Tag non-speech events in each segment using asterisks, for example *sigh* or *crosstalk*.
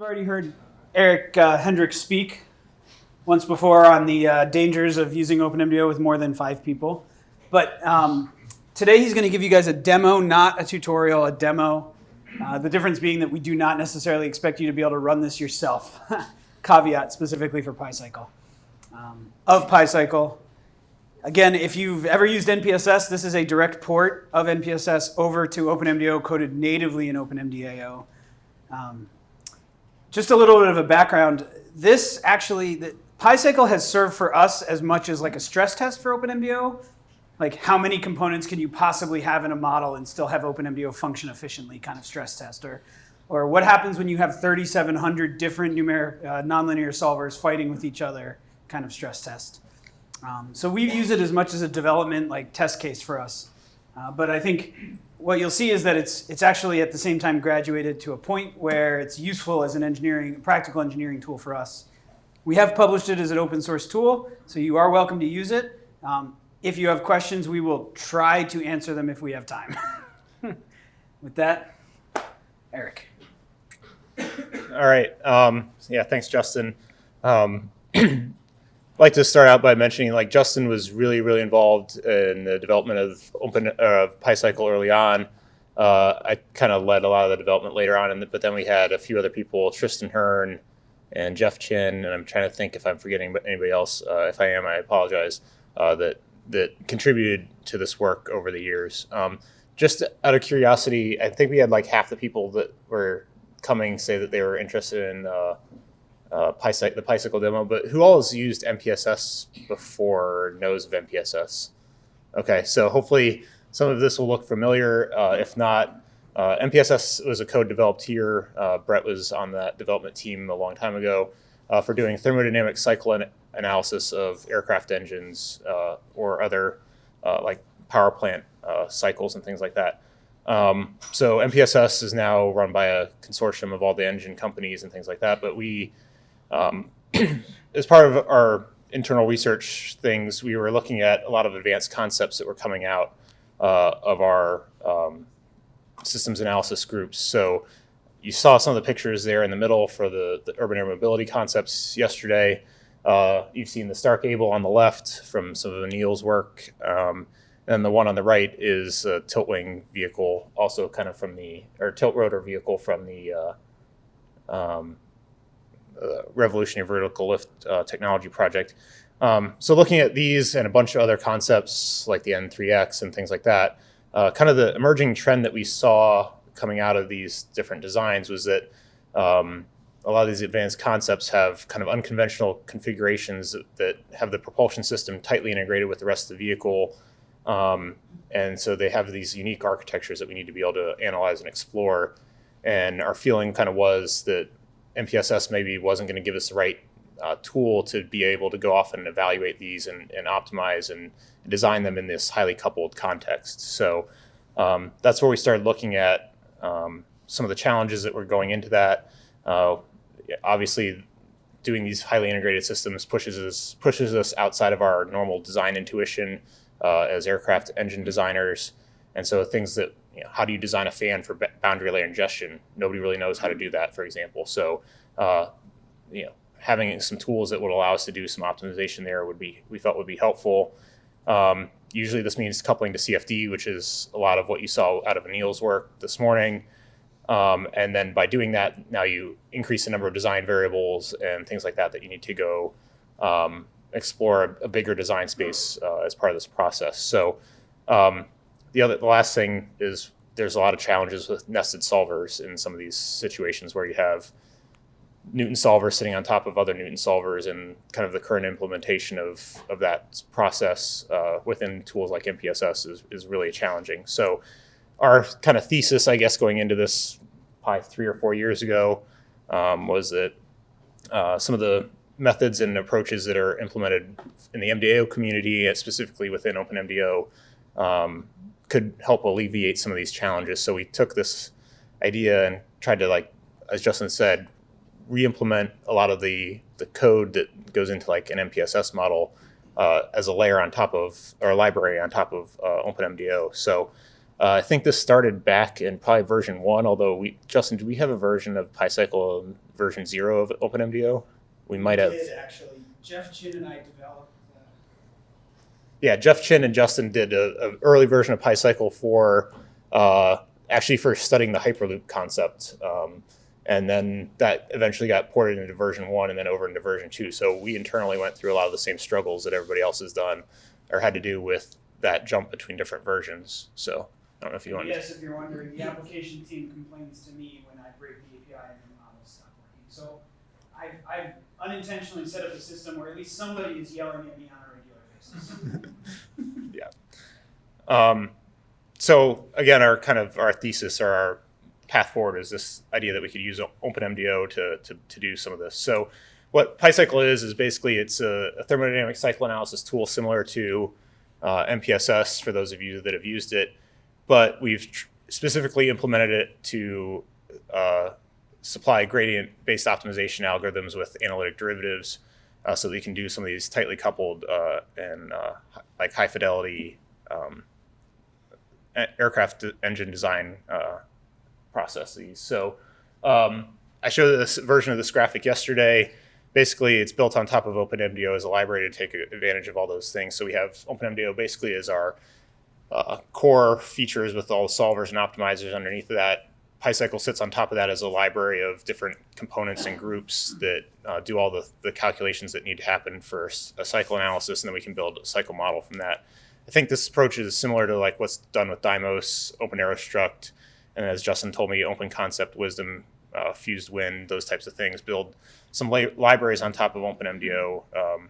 I've already heard Eric uh, Hendricks speak once before on the uh, dangers of using OpenMDAO with more than five people. But um, today he's going to give you guys a demo, not a tutorial, a demo. Uh, the difference being that we do not necessarily expect you to be able to run this yourself. *laughs* Caveat specifically for PyCycle. Um, of PyCycle, again, if you've ever used NPSS, this is a direct port of NPSS over to OpenMDAO coded natively in OpenMDAO. Um, just a little bit of a background. This actually, the, PyCycle has served for us as much as like a stress test for OpenMDAO. Like how many components can you possibly have in a model and still have OpenMDAO function efficiently kind of stress test. Or, or what happens when you have 3,700 different numeric, uh, nonlinear solvers fighting with each other kind of stress test. Um, so we use it as much as a development like test case for us. Uh, but I think what you'll see is that it's, it's actually at the same time graduated to a point where it's useful as an engineering, practical engineering tool for us. We have published it as an open source tool, so you are welcome to use it. Um, if you have questions, we will try to answer them if we have time. *laughs* With that, Eric. All right. Um, yeah, thanks, Justin. Um, *clears throat* like to start out by mentioning like Justin was really, really involved in the development of open uh, PyCycle early on. Uh, I kind of led a lot of the development later on, and but then we had a few other people, Tristan Hearn and Jeff Chin, and I'm trying to think if I'm forgetting anybody else. Uh, if I am, I apologize. Uh, that that contributed to this work over the years. Um, just out of curiosity, I think we had like half the people that were coming say that they were interested in uh, the PyCycle demo, but who all has used NPSS before knows of NPSS? Okay, so hopefully some of this will look familiar. Uh, if not, uh, NPSS was a code developed here. Uh, Brett was on that development team a long time ago uh, for doing thermodynamic cycle an analysis of aircraft engines uh, or other like power plant cycles and things like that. Um, so NPSS is now run by a consortium of all the engine companies and things like that, but we um, *clears throat* as part of our internal research things, we were looking at a lot of advanced concepts that were coming out uh, of our um, systems analysis groups. So you saw some of the pictures there in the middle for the, the urban air mobility concepts yesterday. Uh, you've seen the STARC-ABL on the left from some of Anil's work. Um, and the one on the right is a tilt wing vehicle, also kind of from the, or tilt rotor vehicle from the uh, um, revolutionary vertical lift uh, technology project. Um, so looking at these and a bunch of other concepts like the N3X and things like that, uh, kind of the emerging trend that we saw coming out of these different designs was that um, a lot of these advanced concepts have kind of unconventional configurations that, that, have the propulsion system tightly integrated with the rest of the vehicle. Um, and so they have these unique architectures that we need to be able to analyze and explore. And our feeling kind of was that NPSS maybe wasn't going to give us the right uh, tool to be able to go off and evaluate these and, and optimize and design them in this highly coupled context. So um, that's where we started looking at um, some of the challenges that were going into that. Uh, obviously, doing these highly integrated systems pushes us pushes us outside of our normal design intuition uh, as aircraft engine designers, and so things that you know, how do you design a fan for boundary layer ingestion? Nobody really knows how to do that, for example. So, uh, you know, having some tools that would allow us to do some optimization there would be we felt would be helpful. Um, usually, this means coupling to CFD, which is a lot of what you saw out of Anil's work this morning. Um, and then by doing that, now you increase the number of design variables and things like that that you need to go um, explore a, a, bigger design space uh, as part of this process. So um, the other, the last thing is there's a lot of challenges with nested solvers in some of these situations where you have Newton solvers sitting on top of other Newton solvers and kind of the current implementation of, of that process uh, within tools like NPSS is, is really challenging. So our kind of thesis, I guess, going into this probably three or four years ago um, was that uh, some of the methods and approaches that are implemented in the MDAO community, specifically within OpenMDAO, um, could help alleviate some of these challenges. So we took this idea and tried to like, as Justin said, re-implement a lot of the, the code that goes into like an NPSS model uh, as a layer on top of, or a library on top of uh, OpenMDAO. So Uh, I think this started back in probably version one, although we, Justin, do we have a version of PyCycle version zero of OpenMDAO? We might have. Did actually. Jeff Chin and I developed. Yeah, Jeff Chin and Justin did a, a early version of PyCycle for uh, actually for studying the Hyperloop concept. Um, and then that eventually got ported into version one and then over into version two. So we internally went through a lot of the same struggles that everybody else has done or had to do with that jump between different versions. So I don't know if you want to. Yes, if you're wondering, the application team complains to me when I break the API and the models stop working. So I've, I've unintentionally set up a system where at least somebody is yelling at me on *laughs* basis. Um, so again, our kind of our thesis or our path forward is this idea that we could use OpenMDAO to, to, to do some of this. So what PyCycle is, is basically it's a, a thermodynamic cycle analysis tool similar to uh, NPSS for those of you that have used it, but we've specifically implemented it to uh, supply gradient-based optimization algorithms with analytic derivatives uh, so that you can do some of these tightly coupled uh, and uh, like high fidelity um, aircraft engine design uh, processes. So um, I showed this version of this graphic yesterday. Basically, it's built on top of OpenMDAO as a library to take advantage of all those things. So we have OpenMDAO basically as our uh, core features with all the solvers and optimizers underneath that. PyCycle sits on top of that as a library of different components and groups that uh, do all the, the calculations that need to happen for a cycle analysis, and then we can build a cycle model from that. I think this approach is similar to like what's done with Dymos, OpenAeroStruct, and as Justin told me, Open Concept, WISDEM, uh, Fused Wind, those types of things. Build some li- libraries on top of OpenMDAO. Um,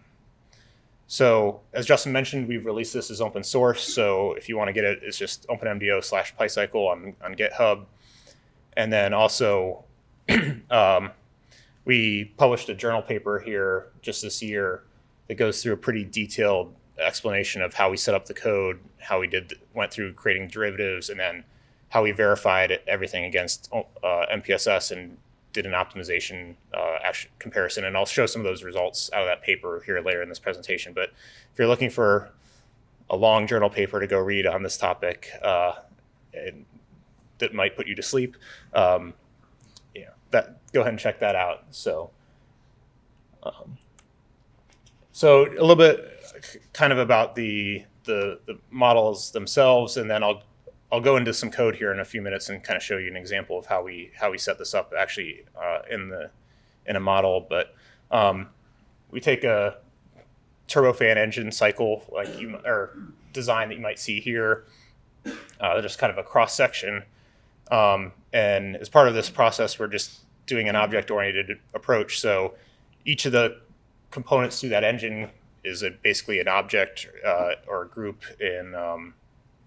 so as Justin mentioned, we've released this as open source. So if you want to get it, it's just OpenMDAO slash PyCycle on, on GitHub. And then also, *clears throat* um, we published a journal paper here just this year that goes through a pretty detailed explanation of how we set up the code, how we did went through creating derivatives, and then how we verified everything against uh, NPSS and did an optimization uh, comparison. And I'll show some of those results out of that paper here later in this presentation. But if you're looking for a long journal paper to go read on this topic, uh, and that might put you to sleep, um, know, that go ahead and check that out. So, um, so a little bit kind of about the, the the models themselves, and then I'll I'll go into some code here in a few minutes and kind of show you an example of how we how we set this up actually uh, in the in a model. But um, we take a turbofan engine cycle like you or design that you might see here, uh, just kind of a cross section. Um, and as part of this process, we're just doing an object-oriented approach. So each of the components to that engine is a, basically an object uh, or a group in um,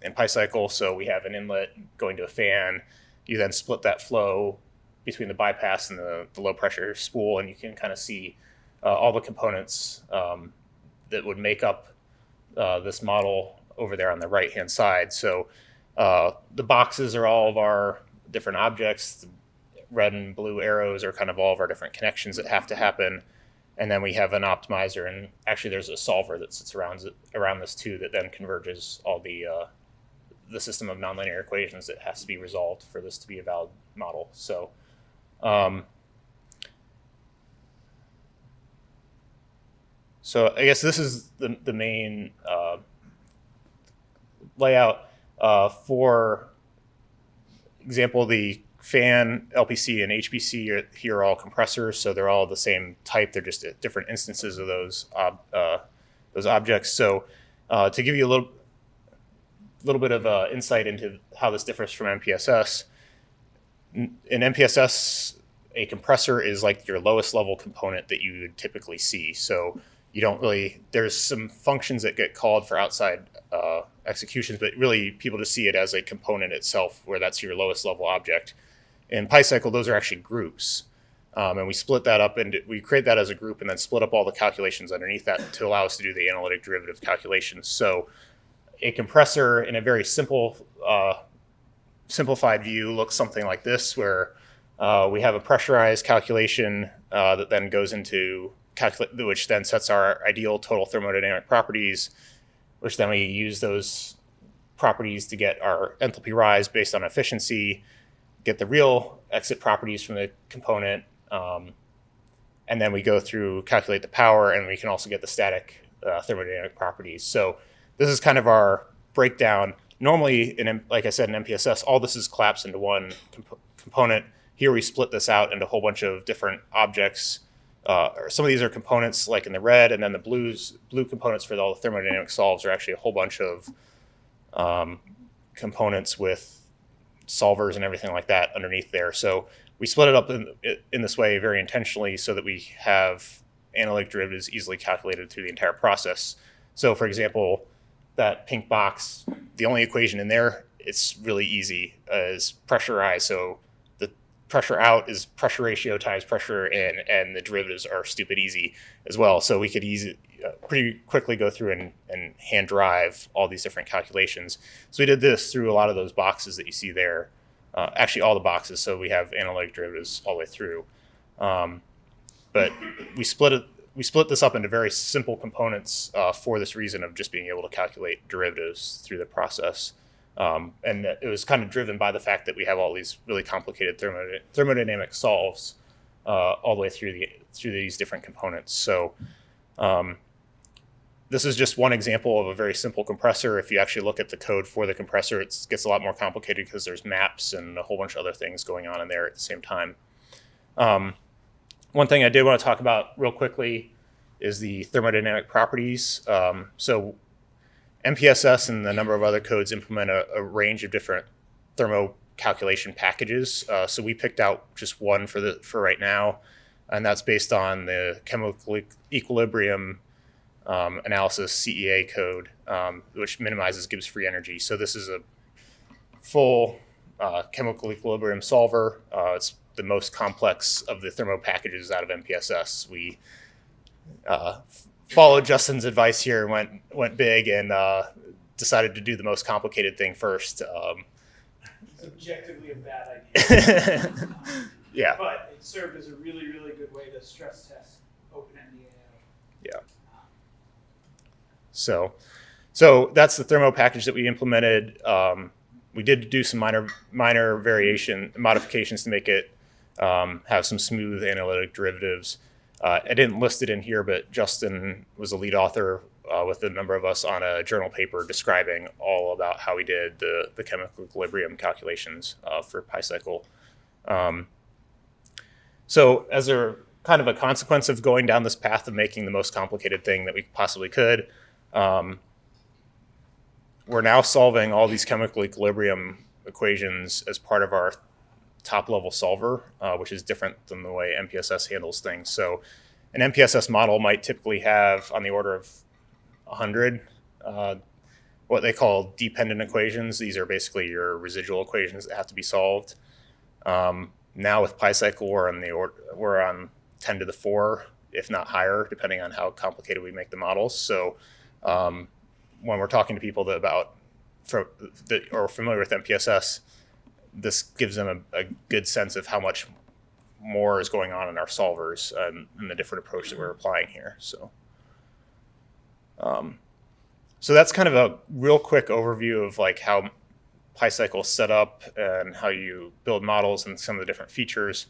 in PyCycle. So we have an inlet going to a fan. You then split that flow between the bypass and the, the low pressure spool, and you can kind of see uh, all the components um, that would make up uh, this model over there on the right hand side. So uh, the boxes are all of our different objects. The red and blue arrows are kind of all of our different connections that have to happen. And then we have an optimizer, and actually there's a solver that sits around around this too that then converges all the uh, the system of nonlinear equations that has to be resolved for this to be a valid model. So, um, so I guess this is the the main uh, layout uh, for example. The fan, LPC, and HPC are, here are all compressors, so they're all the same type. They're just different instances of those ob, uh, those objects. So, uh, to give you a little little bit of uh, insight into how this differs from NPSS. In NPSS, a compressor is like your lowest level component that you would typically see. So you don't really, there's some functions that get called for outside uh, executions, but really people just see it as a component itself where that's your lowest level object. In PyCycle, those are actually groups. Um, and we split that up and we create that as a group and then split up all the calculations underneath that to allow us to do the analytic derivative calculations. So a compressor in a very simple, uh, simplified view looks something like this, where uh, we have a pressurized calculation uh, that then goes into which then sets our ideal total thermodynamic properties, which then we use those properties to get our enthalpy rise based on efficiency, get the real exit properties from the component, um, and then we go through calculate the power, and we can also get the static uh, thermodynamic properties. So this is kind of our breakdown. Normally, in like I said in NPSS, all this is collapsed into one comp- component. Here we split this out into a whole bunch of different objects. Uh, or some of these are components like in the red, and then the blues blue components for all the thermodynamic solves are actually a whole bunch of um, components with solvers and everything like that underneath there. So we split it up in, in this way very intentionally so that we have analytic derivatives easily calculated through the entire process. So for example, that pink box, the only equation in there, it's really easy, is pressurized. So pressure out is pressure ratio times pressure in, and the derivatives are stupid easy as well. So we could easy, uh, pretty quickly go through and, and hand drive all these different calculations. So we did this through a lot of those boxes that you see there. Uh, actually, all the boxes. So we have analytic derivatives all the way through. Um, but we split it. We split this up into very simple components uh, for this reason of just being able to calculate derivatives through the process. Um, and it was kind of driven by the fact that we have all these really complicated thermod- thermodynamic solves uh, all the way through the through these different components. So um, this is just one example of a very simple compressor. If you actually look at the code for the compressor, it gets a lot more complicated because there's maps and a whole bunch of other things going on in there at the same time. Um, one thing I did want to talk about real quickly is the thermodynamic properties. Um, so NPSS and a number of other codes implement a, a range of different thermo calculation packages. Uh, so we picked out just one for the for right now, and that's based on the chemical equilibrium um, analysis CEA code, um, which minimizes Gibbs free energy. So this is a full uh, chemical equilibrium solver. Uh, it's the most complex of the thermo packages out of NPSS. We uh, followed Justin's advice here and went went big and uh, decided to do the most complicated thing first. Um, It's objectively a bad idea, *laughs* yeah, but it served as a really, really good way to stress test OpenMDAO. yeah. So, so that's the thermo package that we implemented. Um, we did do some minor minor variation modifications to make it um, have some smooth analytic derivatives. Uh, I didn't list it in here, but Justin was a lead author uh, with a number of us on a journal paper describing all about how we did the, the chemical equilibrium calculations uh, for PyCycle. Um, so as a kind of a consequence of going down this path of making the most complicated thing that we possibly could, um, we're now solving all these chemical equilibrium equations as part of our top level solver, uh, which is different than the way NPSS handles things. So an NPSS model might typically have on the order of 100 uh, what they call dependent equations. These are basically your residual equations that have to be solved. Um, now with PyCycle, we're on the order, we're on 10 to the 4, if not higher, depending on how complicated we make the models. So um, when we're talking to people that about that are familiar with NPSS, this gives them a, a, good sense of how much more is going on in our solvers and, and the different approach that we're applying here. So, um, so that's kind of a real quick overview of like how PyCycle is set up and how you build models and some of the different features.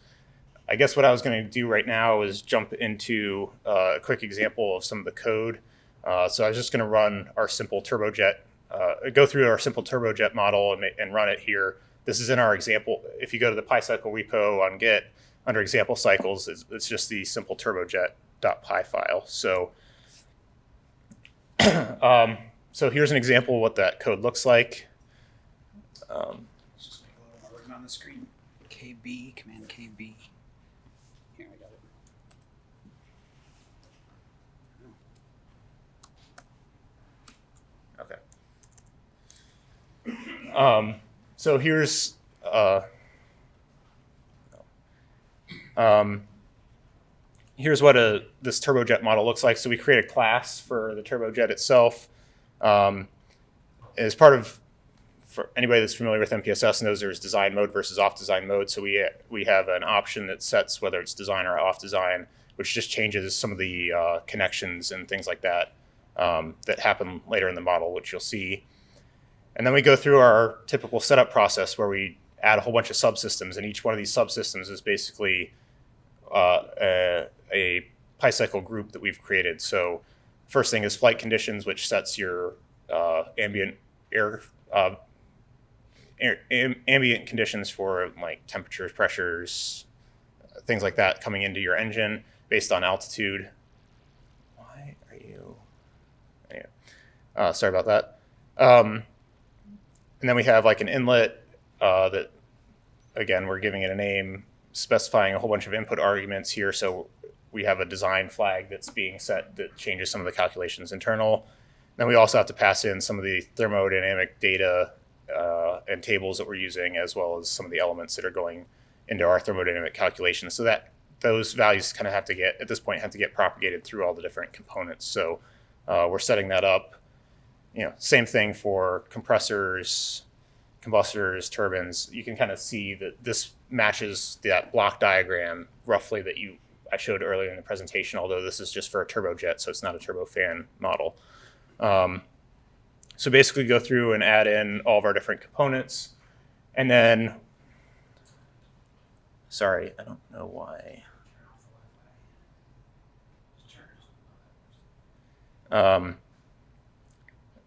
I guess what I was going to do right now is jump into uh, a quick example of some of the code. Uh, so I was just going to run our simple turbojet, uh, go through our simple turbojet model and, and run it here. This is in our example. If you go to the PyCycle repo on Git, under example cycles, it's, it's just the simple turbojet.py file. So, *clears throat* um, so here's an example of what that code looks like. Um, just make a little more written on the screen. KB, command KB. Here, I got it. Okay. *clears throat* Um, so here's uh, um, here's what a this turbojet model looks like. So we create a class for the turbojet itself. Um, as part of for anybody that's familiar with NPSS knows there's design mode versus off design mode. So we we have an option that sets whether it's design or off design, which just changes some of the uh, connections and things like that um, that happen later in the model, which you'll see. And then we go through our typical setup process where we add a whole bunch of subsystems, and each one of these subsystems is basically uh, a, a PyCycle group that we've created. So first thing is flight conditions, which sets your uh, ambient air, uh, air am, ambient conditions for like temperatures, pressures, things like that coming into your engine based on altitude. Why are you? Anyway, uh, sorry about that. Um, and then we have like an inlet uh, that, again, we're giving it a name, specifying a whole bunch of input arguments here. So we have a design flag that's being set that changes some of the calculations internal. Then we also have to pass in some of the thermodynamic data uh, and tables that we're using, as well as some of the elements that are going into our thermodynamic calculations. So that those values kind of have to get, at this point, have to get propagated through all the different components. So uh, we're setting that up. You know, same thing for compressors, combustors, turbines. You can kind of see that this matches that block diagram roughly that you I showed earlier in the presentation, although this is just for a turbojet, so it's not a turbofan model. Um, so basically go through and add in all of our different components. And then, sorry, I don't know why. Um,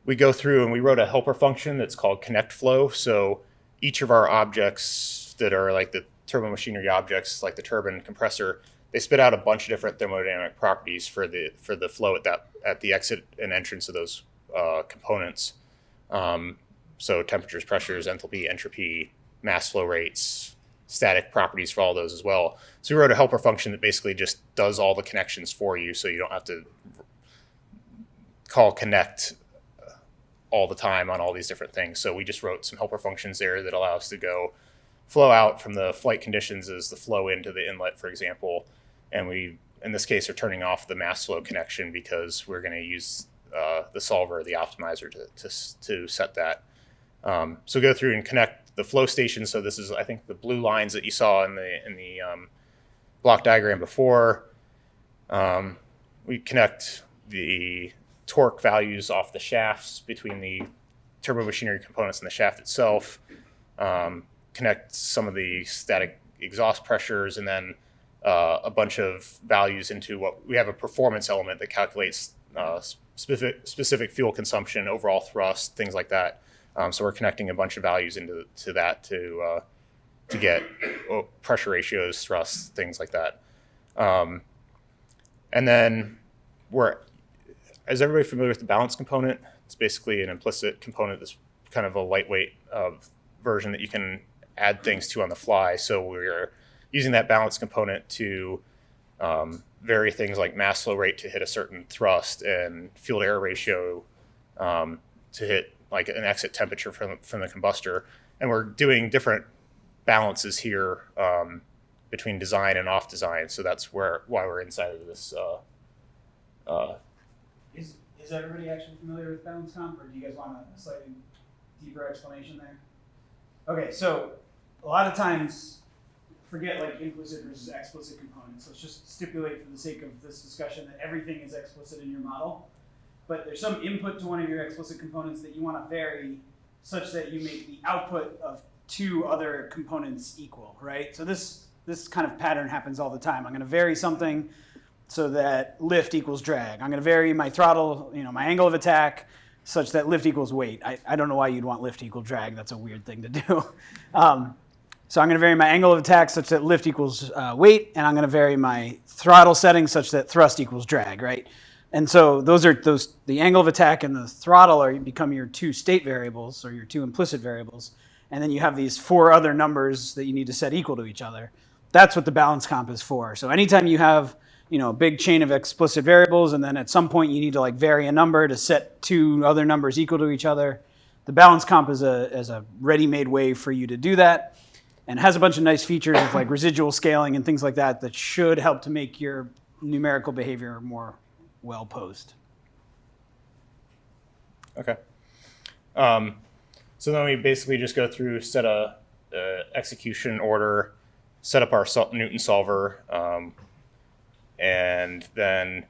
we go through and we wrote a helper function that's called connect flow. So each of our objects that are like the turbo machinery objects, like the turbine compressor, they spit out a bunch of different thermodynamic properties for the for the flow at that at the exit and entrance of those uh, components. Um, so temperatures, pressures, enthalpy, entropy, mass flow rates, static properties for all those as well. So we wrote a helper function that basically just does all the connections for you, so you don't have to call connect all the time on all these different things. So we just wrote some helper functions there that allow us to go flow out from the flight conditions as the flow into the inlet, for example. And we, in this case, are turning off the mass flow connection because we're going to use uh, the solver, the optimizer, to, to, to set that. Um, so go through and connect the flow station. So this is, I think, the blue lines that you saw in the in the um, block diagram before. Um, we connect the torque values off the shafts between the turbo machinery components and the shaft itself. Um, connect some of the static exhaust pressures, and then uh, a bunch of values into what we have a performance element that calculates uh, specific specific fuel consumption, overall thrust, things like that. Um, so we're connecting a bunch of values into to that to uh, to get oh, pressure ratios, thrust, things like that. Um, and then we're is everybody familiar with the balance component? It's basically an implicit component that's kind of a lightweight uh, version that you can add things to on the fly. So we're using that balance component to um, vary things like mass flow rate to hit a certain thrust and fuel to air ratio um, to hit like an exit temperature from, from the combustor. And we're doing different balances here um, between design and off design. So that's where why we're inside of this. Uh, uh, Is, is everybody actually familiar with balance comp, or do you guys want a slightly deeper explanation there? Okay, so a lot of times, forget like implicit versus explicit components. Let's just stipulate for the sake of this discussion that everything is explicit in your model. But there's some input to one of your explicit components that you want to vary such that you make the output of two other components equal, right? So this this kind of pattern happens all the time. I'm going to vary something so that lift equals drag. I'm going to vary my throttle, you know, my angle of attack such that lift equals weight. I, I don't know why you'd want lift equal drag. That's a weird thing to do. *laughs* Um, so I'm going to vary my angle of attack such that lift equals uh, weight, and I'm going to vary my throttle setting such that thrust equals drag, right? And so those are those the angle of attack and the throttle are become your two state variables or your two implicit variables, and then you have these four other numbers that you need to set equal to each other. That's what the balance comp is for. So anytime you have you know, a big chain of explicit variables, and then at some point you need to like vary a number to set two other numbers equal to each other. The balance comp is a, is a ready-made way for you to do that and has a bunch of nice features of like residual scaling and things like that that should help to make your numerical behavior more well posed. Okay. Um, so then we basically just go through, set a, a execution order, set up our Newton solver, um, and then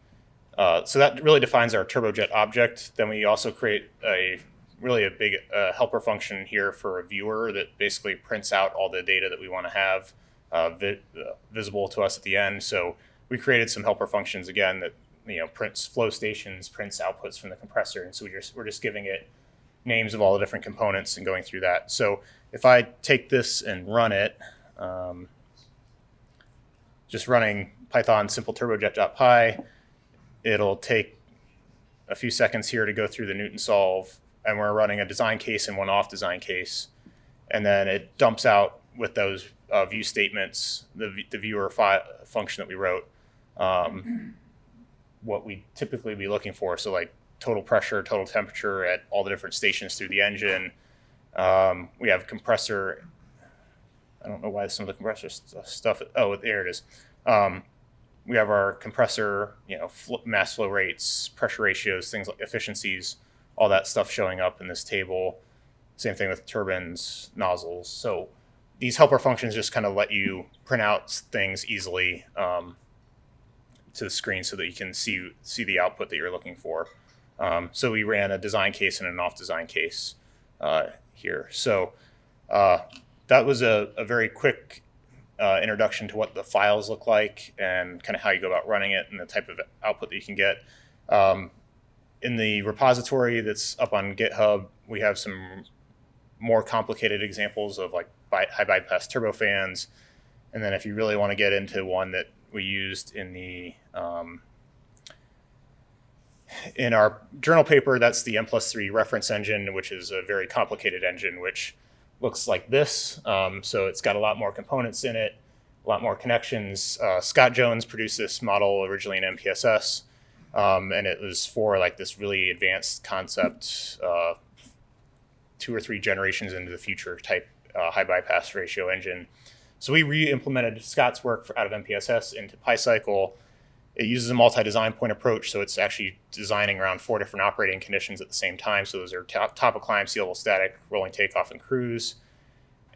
uh, so that really defines our turbojet object. Then we also create a really a big uh, helper function here for a viewer that basically prints out all the data that we want to have uh, vi- uh, visible to us at the end. So we created some helper functions again that you know prints flow stations, prints outputs from the compressor, and so we just we're just giving it names of all the different components and going through that. So if I take this and run it, um, just running Python simple turbojet.py, it'll take a few seconds here to go through the Newton solve, and we're running a design case and one off design case, and then it dumps out with those uh, view statements, the, the viewer function that we wrote, um, what we typically be looking for. So like total pressure, total temperature at all the different stations through the engine. Um, we have compressor. I don't know why some of the compressor st- stuff. Oh, there it is. Um, we have our compressor, you know, fl- mass flow rates, pressure ratios, things like efficiencies, all that stuff showing up in this table. Same thing with turbines, nozzles. So these helper functions just kind of let you print out things easily um, to the screen so that you can see see the output that you're looking for. Um, so we ran a design case and an off design case uh, here. So uh, that was a, a very quick uh, introduction to what the files look like and kind of how you go about running it and the type of output that you can get. Um, in the repository that's up on GitHub, we have some more complicated examples of like high bypass turbofans. And then if you really want to get into one that we used in the um, in our journal paper, that's the N plus three reference engine, which is a very complicated engine, which looks like this. Um, so it's got a lot more components in it, a lot more connections. Uh, Scott Jones produced this model originally in NPSS, um, and it was for like this really advanced concept, uh, two or three generations into the future type uh, high bypass ratio engine. So we re-implemented Scott's work for, out of NPSS into PyCycle. It uses a multi-design point approach, so it's actually designing around four different operating conditions at the same time. So those are top, top of climb, sea level static, rolling takeoff, and cruise.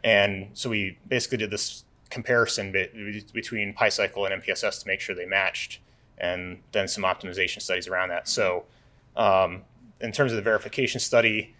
And so we basically did this comparison be- between PyCycle and NPSS to make sure they matched, and then some optimization studies around that. So um, in terms of the verification study,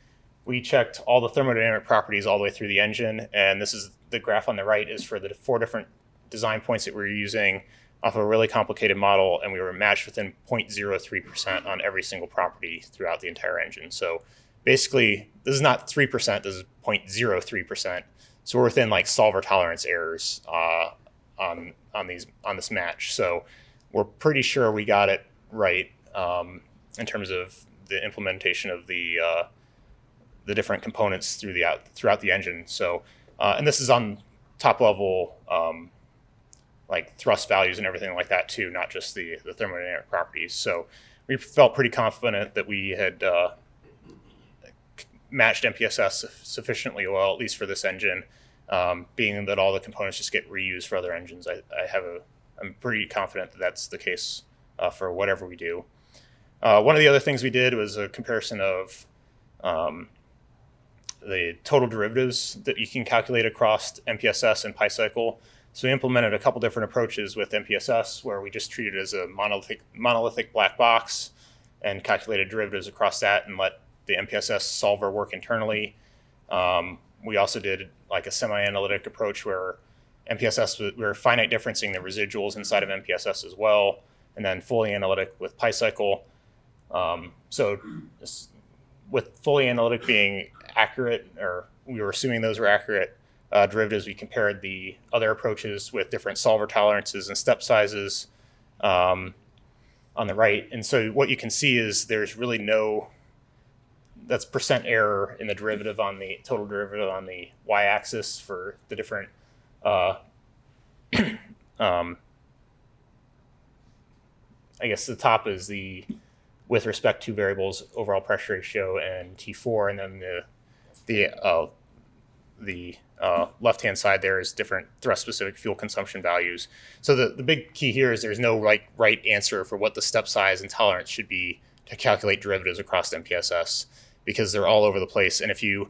we checked all the thermodynamic properties all the way through the engine, and this is the graph on the right is for the four different design points that we are using off of a really complicated model, and we were matched within 0.03% on every single property throughout the entire engine. So basically, this is not 3%, this is 0.03%. So we're within like solver tolerance errors uh, on on these on this match. So we're pretty sure we got it right um, in terms of the implementation of the uh, the different components through the out throughout the engine. So uh, and this is on top level um, like thrust values and everything like that too, not just the the thermodynamic properties. So we felt pretty confident that we had uh, matched NPSS sufficiently well, at least for this engine. Um, being that all the components just get reused for other engines, I, I have a I'm pretty confident that that's the case uh, for whatever we do. Uh, one of the other things we did was a comparison of um, the total derivatives that you can calculate across NPSS and PyCycle. So we implemented a couple different approaches with NPSS, where we just treated it as a monolithic monolithic black box and calculated derivatives across that and let the NPSS solver work internally. Um, we also did like a semi-analytic approach where NPSS we were finite differencing the residuals inside of NPSS as well, and then fully analytic with PyCycle. Um, so with fully analytic being accurate, or we were assuming those were accurate uh, derivatives, we compared the other approaches with different solver tolerances and step sizes um, on the right. And so what you can see is there's really no that's percent error in the derivative on the total derivative on the y-axis for the different uh, *clears throat* um, I guess the top is the with respect to variables overall pressure ratio and T4, and then the the uh, the uh, left hand side there is different thrust specific fuel consumption values. So the, the big key here is there's no right right answer for what the step size and tolerance should be to calculate derivatives across NPSS because they're all over the place. And if you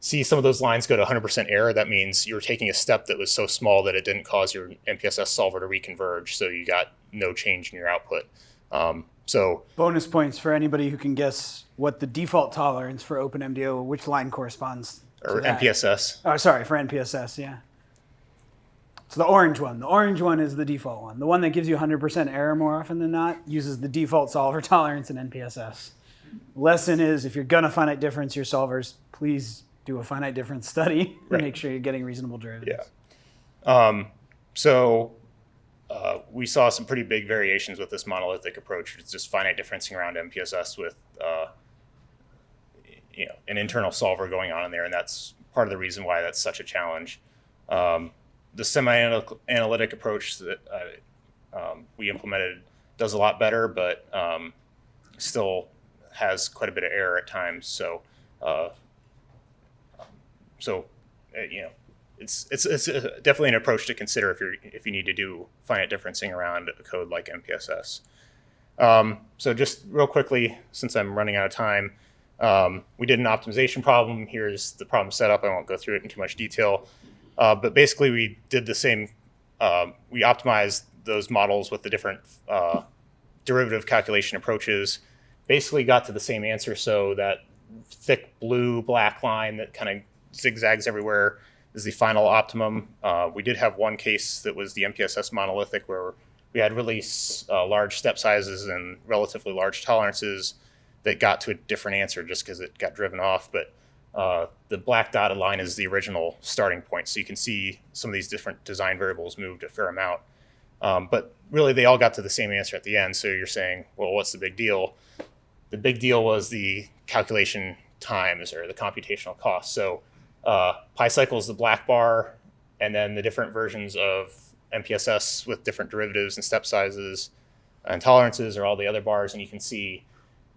see some of those lines go to 100% error, that means you're taking a step that was so small that it didn't cause your NPSS solver to reconverge. So you got no change in your output. Um, so Bonus points for anybody who can guess what the default tolerance for OpenMDAO, which line corresponds or that. NPSS. Oh, sorry, for NPSS, yeah. So the orange one. The orange one is the default one. The one that gives you 100% error more often than not uses the default solver *laughs* tolerance in NPSS. Lesson is if you're gonna finite difference your solvers, please do a finite difference study *laughs* Right. and make sure you're getting reasonable derivatives. Um, so uh, we saw some pretty big variations with this monolithic approach. It's just finite differencing around NPSS with uh, you know an internal solver going on in there, and that's part of the reason why that's such a challenge. Um, the semi-analytic approach that uh, um, we implemented does a lot better, but um, still has quite a bit of error at times. So, uh, so uh, you know, it's it's it's uh, definitely an approach to consider if you're if you need to do finite differencing around a code like NPSS. Um, so just real quickly, since I'm running out of time, um, we did an optimization problem. Here's the problem set up. I won't go through it in too much detail, uh, but basically we did the same. Um, we optimized those models with the different uh, derivative calculation approaches. Basically got to the same answer. So that thick blue black line that kind of zigzags everywhere is the final optimum. Uh, we did have one case that was the NPSS monolithic where we had really uh, large step sizes and relatively large tolerances that got to a different answer just because it got driven off. But uh, the black dotted line is the original starting point. So you can see some of these different design variables moved a fair amount. Um, but really, they all got to the same answer at the end. So you're saying, well, what's the big deal? The big deal was the calculation times or the computational cost. So uh, PyCycle is the black bar, and then the different versions of NPSS with different derivatives and step sizes and tolerances are all the other bars. And you can see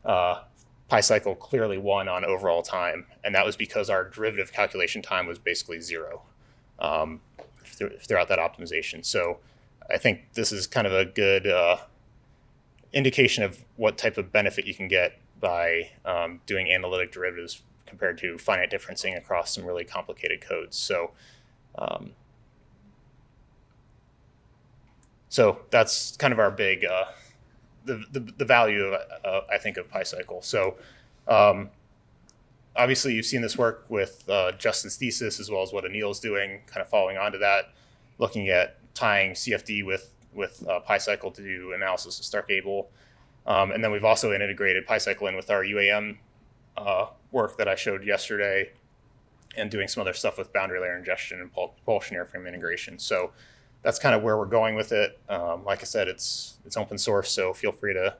uh, PyCycle clearly won on overall time, and that was because our derivative calculation time was basically zero um, th- throughout that optimization. So I think this is kind of a good uh, indication of what type of benefit you can get by um, doing analytic derivatives compared to finite differencing across some really complicated codes. So, um, so that's kind of our big uh, the, the value of uh, I think of PyCycle. So. Um, obviously, you've seen this work with uh, Justin's thesis as well as what Anil's doing, kind of following on to that, looking at tying CFD with with uh, PyCycle to do analysis of STARC-ABL. Um, and then we've also integrated PyCycle in with our UAM uh, work that I showed yesterday and doing some other stuff with boundary layer ingestion and pul- propulsion airframe integration. So that's kind of where we're going with it. Um, like I said, it's it's open source, so feel free to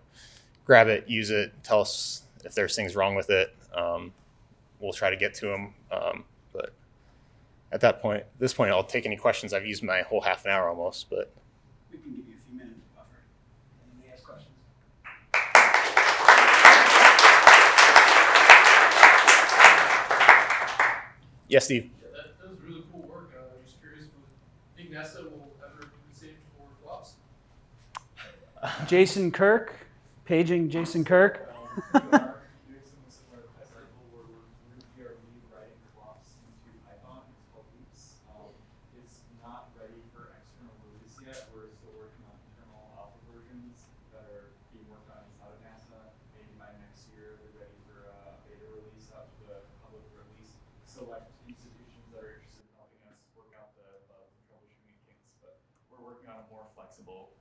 grab it, use it, tell us if there's things wrong with it. Um, we'll try to get to them. Um, but at that point, this point, I'll take any questions. I've used my whole half an hour almost, but We can give you a few minutes buffer. Anybody has questions? yes, Steve. Yeah, that, that was really cool work. Uh, I'm just curious, would think NASA will ever compensate for FLOPS? Jason Kirk, paging Jason Kirk.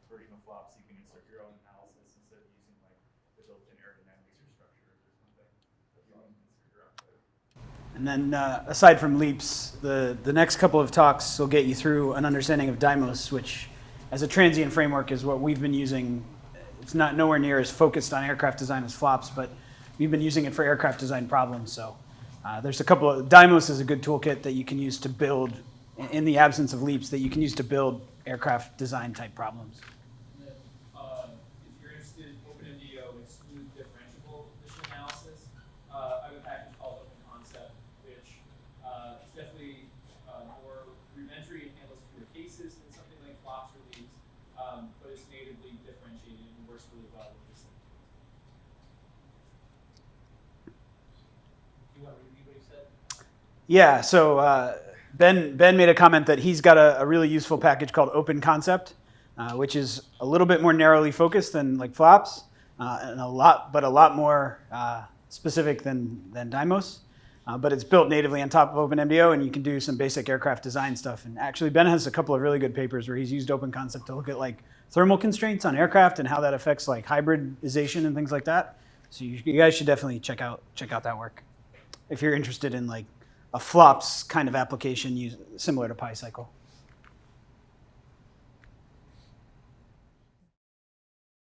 Version of FLOPS. You can insert your own analysis instead of using like the built-in aerodynamics or structures or something. But you can insert your own code. And then, uh, aside from LEAPS, the, the next couple of talks will get you through an understanding of Dymos, which, as a transient framework, is what we've been using. It's not nowhere near as focused on aircraft design as FLOPS, but we've been using it for aircraft design problems. So, uh, there's a couple of Dymos is a good toolkit that you can use to build, in the absence of LEAPS, that you can use to build aircraft design type problems. And then, um, if you're interested, OpenMDAO exclude differentiable mission analysis. Uh, I have a package called Open Concept, which, uh, is definitely, uh, more rudimentary and handles fewer cases than something like FLOPS or LEAPS, um, but it's natively differentiated and works really well with this. Do you want to repeat what he said? Yeah, so uh, Ben Ben made a comment that he's got a, a really useful package called Open Concept uh, which is a little bit more narrowly focused than like FLOPS, uh, and a lot, but a lot more uh, specific than than Dymos. Uh, but it's built natively on top of OpenMDAO, and you can do some basic aircraft design stuff. And actually, Ben has a couple of really good papers where he's used Open Concept to look at like thermal constraints on aircraft and how that affects like hybridization and things like that. So you, you guys should definitely check out check out that work if you're interested in like a FLOPS kind of application use, similar to PyCycle.